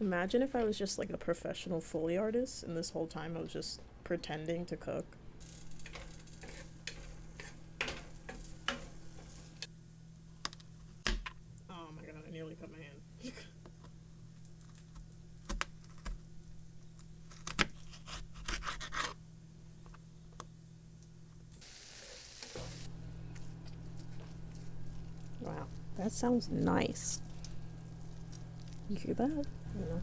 Imagine if I was just like a professional Foley artist and this whole time I was just pretending to cook. Oh my god, I nearly cut my hand. wow, that sounds nice. You hear that? You know.